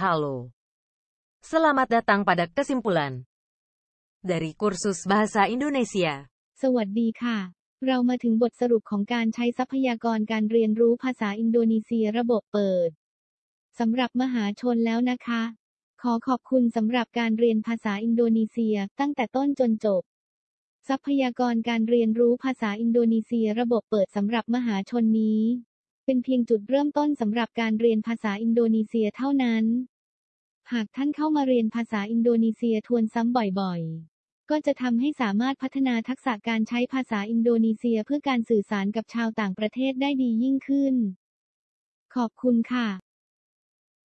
Halo. Selamat datang pada kesimpulan dari kursus bahasa Indonesia. สวัสดีค่ะ เรามาถึงบทสรุปของการใช้ทรัพยากรการเรียนรู้ภาษาอินโดนีเซียระบบเปิดสำหรับมหาชนแล้วนะคะ ขอขอบคุณสำหรับการเรียนภาษาอินโดนีเซียตั้งแต่ต้นจนจบ ทรัพยากรการเรียนรู้ภาษาอินโดนีเซียระบบเปิดสำหรับมหาชนนี้ เป็นเพียงจุดเริ่มต้นสำหรับการเรียนภาษาอินโดนีเซียเท่านั้น หากท่านเข้ามาเรียนภาษาอินโดนีเซียทวนซ้ำบ่อยๆ ก็จะทำให้สามารถพัฒนาทักษะการใช้ภาษาอินโดนีเซียเพื่อการสื่อสารกับชาวต่างประเทศได้ดียิ่งขึ้น ขอบคุณค่ะ